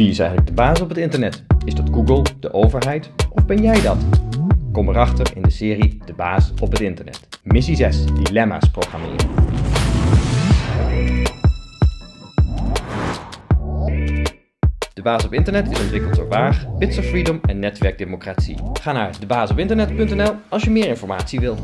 Wie is eigenlijk de baas op het internet? Is dat Google, de overheid of ben jij dat? Kom erachter in de serie De baas op het internet. Missie 6. Dilemma's programmeren. De Baas op Internet is ontwikkeld door Waag, Bits of Freedom en Netwerk Democratie. Ga naar debaasopinternet.nl als je meer informatie wil.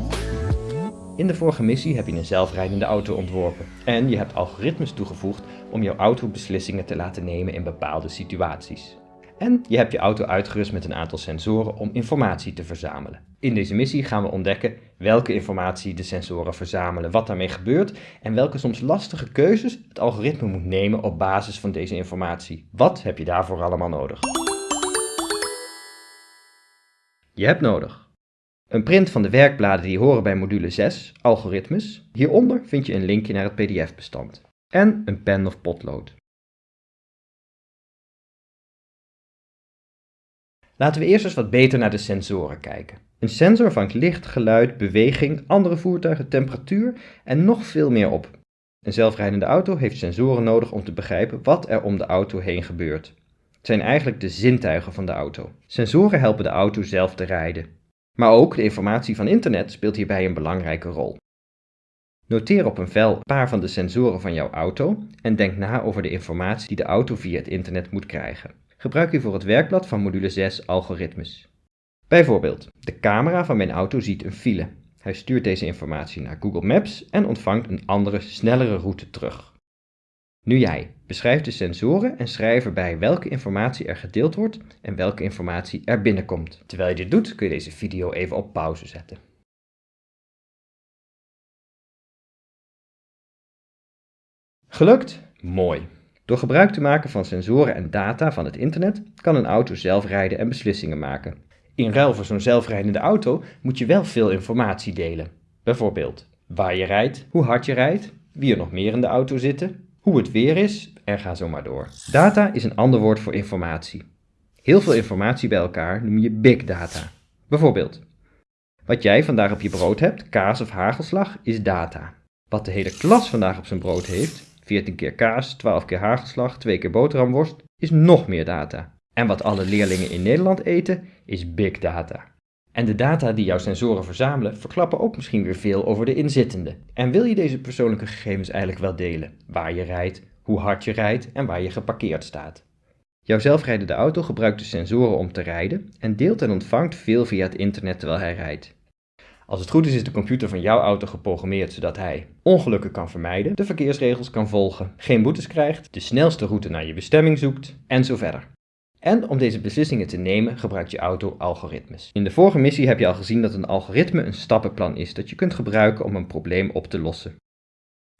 In de vorige missie heb je een zelfrijdende auto ontworpen en je hebt algoritmes toegevoegd om jouw auto beslissingen te laten nemen in bepaalde situaties. En je hebt je auto uitgerust met een aantal sensoren om informatie te verzamelen. In deze missie gaan we ontdekken welke informatie de sensoren verzamelen, wat daarmee gebeurt en welke soms lastige keuzes het algoritme moet nemen op basis van deze informatie. Wat heb je daarvoor allemaal nodig? Je hebt nodig een print van de werkbladen die horen bij module 6, algoritmes. Hieronder vind je een linkje naar het pdf-bestand. En een pen of potlood. Laten we eerst eens wat beter naar de sensoren kijken. Een sensor vangt licht, geluid, beweging, andere voertuigen, temperatuur en nog veel meer op. Een zelfrijdende auto heeft sensoren nodig om te begrijpen wat er om de auto heen gebeurt. Het zijn eigenlijk de zintuigen van de auto. Sensoren helpen de auto zelf te rijden. Maar ook de informatie van internet speelt hierbij een belangrijke rol. Noteer op een vel een paar van de sensoren van jouw auto en denk na over de informatie die de auto via het internet moet krijgen. Gebruik hiervoor het werkblad van module 6 algoritmes. Bijvoorbeeld, de camera van mijn auto ziet een file. Hij stuurt deze informatie naar Google Maps en ontvangt een andere, snellere route terug. Nu jij. Beschrijf de sensoren en schrijf erbij welke informatie er gedeeld wordt en welke informatie er binnenkomt. Terwijl je dit doet kun je deze video even op pauze zetten. Gelukt? Mooi. Door gebruik te maken van sensoren en data van het internet kan een auto zelf rijden en beslissingen maken. In ruil voor zo'n zelfrijdende auto moet je wel veel informatie delen. Bijvoorbeeld waar je rijdt, hoe hard je rijdt, wie er nog meer in de auto zitten, hoe het weer is en ga zo maar door. Data is een ander woord voor informatie. Heel veel informatie bij elkaar noem je big data. Bijvoorbeeld, wat jij vandaag op je brood hebt, kaas of hagelslag, is data. Wat de hele klas vandaag op zijn brood heeft, 14 keer kaas, 12 keer hagelslag, 2 keer boterhamworst, is nog meer data. En wat alle leerlingen in Nederland eten, is big data. En de data die jouw sensoren verzamelen verklappen ook misschien weer veel over de inzittende. En wil je deze persoonlijke gegevens eigenlijk wel delen? Waar je rijdt, hoe hard je rijdt en waar je geparkeerd staat. Jouw zelfrijdende auto gebruikt de sensoren om te rijden en deelt en ontvangt veel via het internet terwijl hij rijdt. Als het goed is, is de computer van jouw auto geprogrammeerd zodat hij ongelukken kan vermijden, de verkeersregels kan volgen, geen boetes krijgt, de snelste route naar je bestemming zoekt en zo verder. En om deze beslissingen te nemen gebruikt je auto algoritmes. In de vorige missie heb je al gezien dat een algoritme een stappenplan is dat je kunt gebruiken om een probleem op te lossen.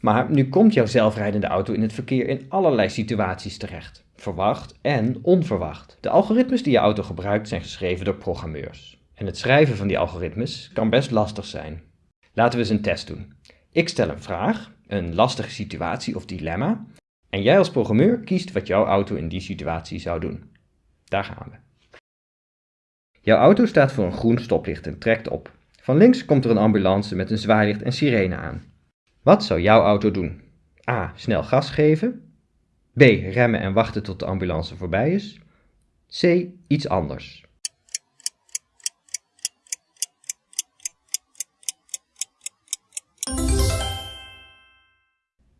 Maar nu komt jouw zelfrijdende auto in het verkeer in allerlei situaties terecht. Verwacht en onverwacht. De algoritmes die je auto gebruikt zijn geschreven door programmeurs. En het schrijven van die algoritmes kan best lastig zijn. Laten we eens een test doen. Ik stel een vraag, een lastige situatie of dilemma, en jij als programmeur kiest wat jouw auto in die situatie zou doen. Daar gaan we. Jouw auto staat voor een groen stoplicht en trekt op. Van links komt er een ambulance met een zwaailicht en sirene aan. Wat zou jouw auto doen? A. Snel gas geven. B. Remmen en wachten tot de ambulance voorbij is. C. Iets anders.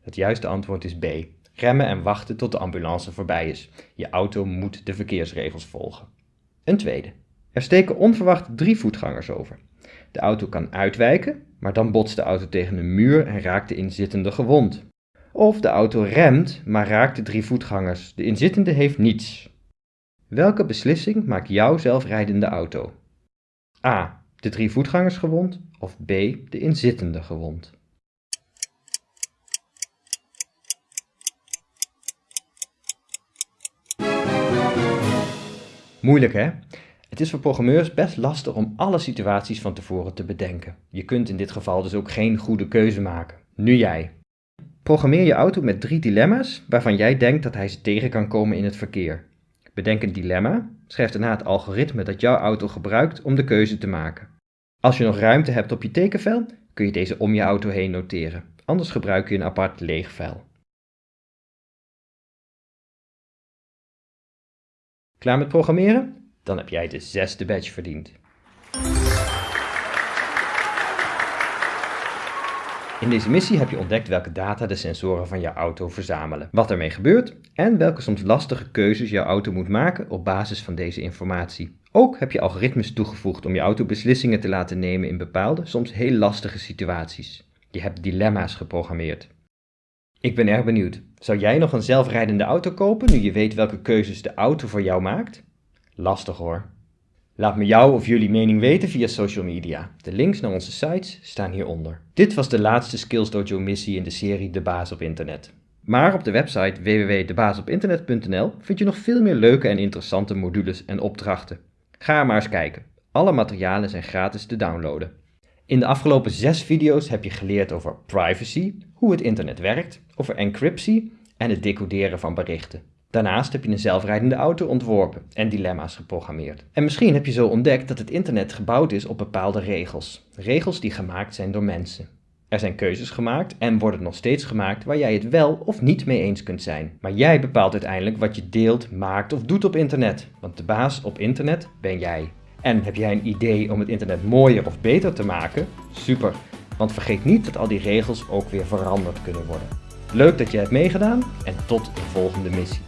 Het juiste antwoord is B. Remmen en wachten tot de ambulance voorbij is. Je auto moet de verkeersregels volgen. Een tweede. Er steken onverwacht drie voetgangers over. De auto kan uitwijken, maar dan botst de auto tegen een muur en raakt de inzittende gewond. Of de auto remt, maar raakt de drie voetgangers. De inzittende heeft niets. Welke beslissing maakt jouw zelfrijdende auto? A. De drie voetgangers gewond of B. De inzittende gewond? Moeilijk hè? Het is voor programmeurs best lastig om alle situaties van tevoren te bedenken. Je kunt in dit geval dus ook geen goede keuze maken. Nu jij. Programmeer je auto met drie dilemma's waarvan jij denkt dat hij ze tegen kan komen in het verkeer. Bedenk een dilemma, schrijf daarna het algoritme dat jouw auto gebruikt om de keuze te maken. Als je nog ruimte hebt op je tekenvel, kun je deze om je auto heen noteren. Anders gebruik je een apart leeg vel. Met programmeren? Dan heb jij de zesde badge verdiend. In deze missie heb je ontdekt welke data de sensoren van jouw auto verzamelen, wat ermee gebeurt en welke soms lastige keuzes jouw auto moet maken op basis van deze informatie. Ook heb je algoritmes toegevoegd om je auto beslissingen te laten nemen in bepaalde, soms heel lastige situaties. Je hebt dilemma's geprogrammeerd. Ik ben erg benieuwd. Zou jij nog een zelfrijdende auto kopen nu je weet welke keuzes de auto voor jou maakt? Lastig hoor. Laat me jou of jullie mening weten via social media. De links naar onze sites staan hieronder. Dit was de laatste Skills Dojo missie in de serie De Baas op Internet. Maar op de website www.debaasopinternet.nl vind je nog veel meer leuke en interessante modules en opdrachten. Ga maar eens kijken. Alle materialen zijn gratis te downloaden. In de afgelopen zes video's heb je geleerd over privacy, hoe het internet werkt, over encryptie en het decoderen van berichten. Daarnaast heb je een zelfrijdende auto ontworpen en dilemma's geprogrammeerd. En misschien heb je zo ontdekt dat het internet gebouwd is op bepaalde regels. Regels die gemaakt zijn door mensen. Er zijn keuzes gemaakt en worden nog steeds gemaakt waar jij het wel of niet mee eens kunt zijn. Maar jij bepaalt uiteindelijk wat je deelt, maakt of doet op internet. Want de baas op internet ben jij. En heb jij een idee om het internet mooier of beter te maken? Super, want vergeet niet dat al die regels ook weer veranderd kunnen worden. Leuk dat je hebt meegedaan en tot de volgende missie.